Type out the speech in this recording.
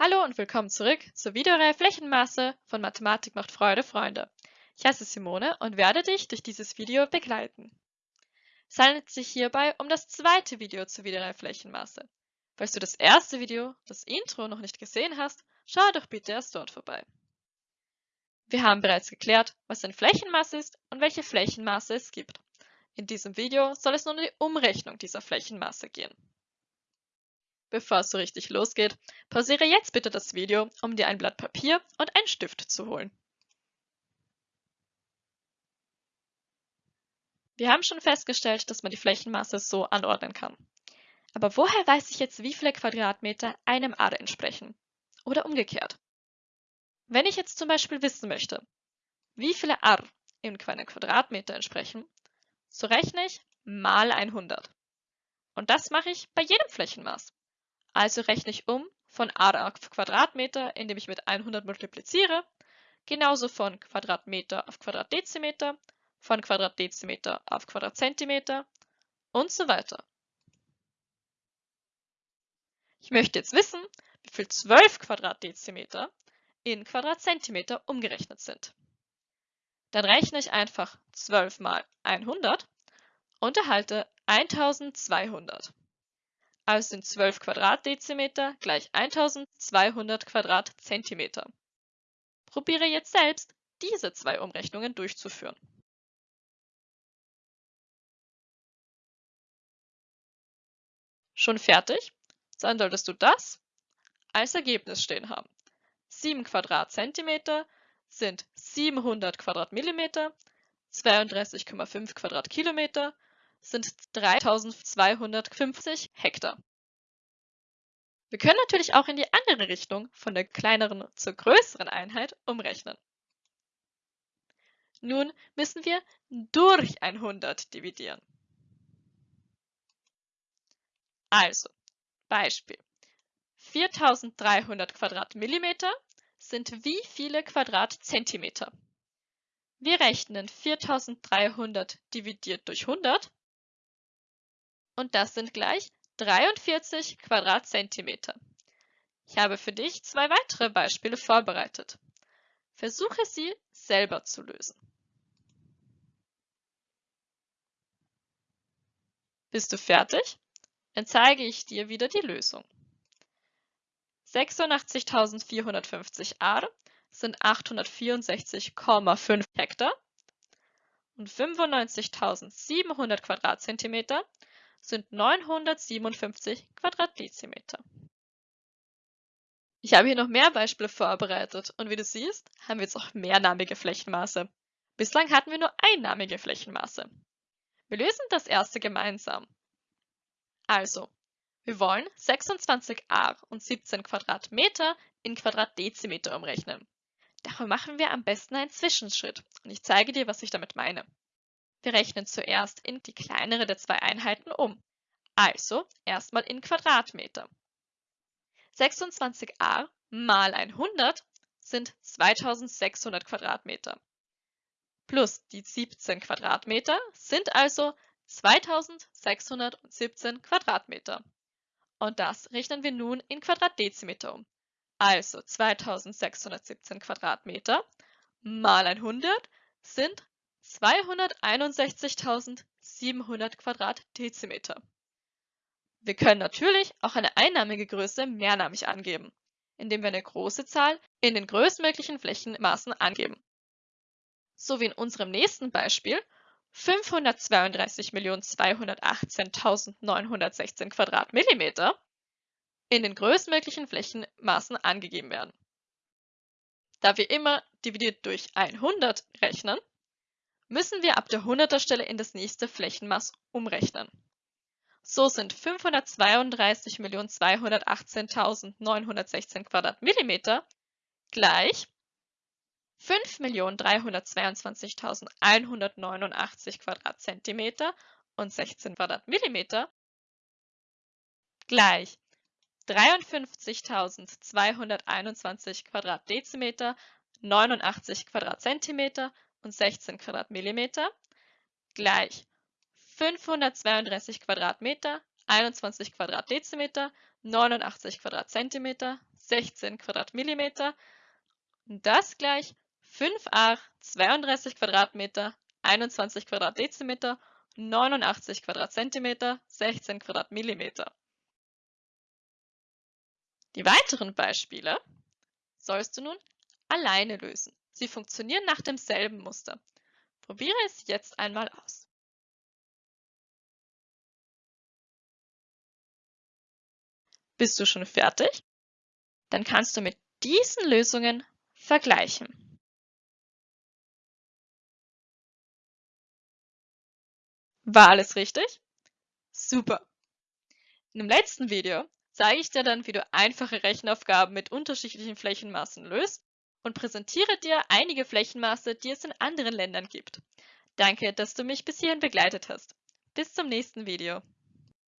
Hallo und willkommen zurück zur Videoreihe Flächenmaße von Mathematik macht Freude, Freunde. Ich heiße Simone und werde dich durch dieses Video begleiten. Es handelt sich hierbei um das zweite Video zur Videoreihe Flächenmaße. Falls du das erste Video, das Intro, noch nicht gesehen hast, schau doch bitte erst dort vorbei. Wir haben bereits geklärt, was ein Flächenmaß ist und welche Flächenmaße es gibt. In diesem Video soll es nun um die Umrechnung dieser Flächenmaße gehen. Bevor es so richtig losgeht, pausiere jetzt bitte das Video, um dir ein Blatt Papier und einen Stift zu holen. Wir haben schon festgestellt, dass man die Flächenmaße so anordnen kann. Aber woher weiß ich jetzt, wie viele Quadratmeter einem Ader entsprechen? Oder umgekehrt. Wenn ich jetzt zum Beispiel wissen möchte, wie viele Ar in einem Quadratmeter entsprechen, so rechne ich mal 100. Und das mache ich bei jedem Flächenmaß. Also rechne ich um von a auf Quadratmeter, indem ich mit 100 multipliziere, genauso von Quadratmeter auf Quadratdezimeter, von Quadratdezimeter auf Quadratzentimeter und so weiter. Ich möchte jetzt wissen, wie viel 12 Quadratdezimeter in Quadratzentimeter umgerechnet sind. Dann rechne ich einfach 12 mal 100 und erhalte 1200 also sind 12 Quadratdezimeter gleich 1200 Quadratzentimeter. Probiere jetzt selbst, diese zwei Umrechnungen durchzuführen. Schon fertig? Dann solltest du das als Ergebnis stehen haben. 7 Quadratzentimeter sind 700 Quadratmillimeter, 32,5 Quadratkilometer sind 3250 Hektar. Wir können natürlich auch in die andere Richtung von der kleineren zur größeren Einheit umrechnen. Nun müssen wir durch 100 dividieren. Also, Beispiel. 4300 Quadratmillimeter sind wie viele Quadratzentimeter? Wir rechnen 4300 dividiert durch 100 und das sind gleich 43 Quadratzentimeter. Ich habe für dich zwei weitere Beispiele vorbereitet. Versuche sie selber zu lösen. Bist du fertig? Dann zeige ich dir wieder die Lösung. 86.450 Ar sind 864,5 Hektar und 95.700 Quadratzentimeter sind 957 Quadratdezimeter. Ich habe hier noch mehr Beispiele vorbereitet und wie du siehst, haben wir jetzt auch mehrnamige Flächenmaße. Bislang hatten wir nur einnamige Flächenmaße. Wir lösen das erste gemeinsam. Also, wir wollen 26 Ar und 17 Quadratmeter in Quadratdezimeter umrechnen. Dafür machen wir am besten einen Zwischenschritt und ich zeige dir, was ich damit meine. Wir rechnen zuerst in die kleinere der zwei Einheiten um. Also erstmal in Quadratmeter. 26 a mal 100 sind 2600 Quadratmeter. Plus die 17 Quadratmeter sind also 2617 Quadratmeter. Und das rechnen wir nun in Quadratdezimeter um. Also 2617 Quadratmeter mal 100 sind 261.700 Quadratdezimeter. Wir können natürlich auch eine einnamige Größe mehrnamig angeben, indem wir eine große Zahl in den größtmöglichen Flächenmaßen angeben. So wie in unserem nächsten Beispiel 532.218.916 Quadratmillimeter in den größtmöglichen Flächenmaßen angegeben werden. Da wir immer dividiert durch 100 rechnen, müssen wir ab der 100er Stelle in das nächste Flächenmaß umrechnen. So sind 532.218.916 Quadratmillimeter gleich 5.322.189 Quadratzentimeter und 16 Quadratmillimeter gleich 53.221 Quadratdezimeter, 89 Quadratzentimeter und 16 Quadratmillimeter gleich 532 Quadratmeter, 21 Quadratdezimeter, 89 Quadratzentimeter, 16 Quadratmillimeter und das gleich 5a 32 Quadratmeter, 21 Quadratdezimeter, 89 Quadratzentimeter, 16 Quadratmillimeter. Die weiteren Beispiele sollst du nun alleine lösen. Sie funktionieren nach demselben Muster. Probiere es jetzt einmal aus. Bist du schon fertig? Dann kannst du mit diesen Lösungen vergleichen. War alles richtig? Super! In dem letzten Video zeige ich dir dann, wie du einfache Rechenaufgaben mit unterschiedlichen Flächenmaßen löst und präsentiere dir einige Flächenmaße, die es in anderen Ländern gibt. Danke, dass du mich bis hierhin begleitet hast. Bis zum nächsten Video.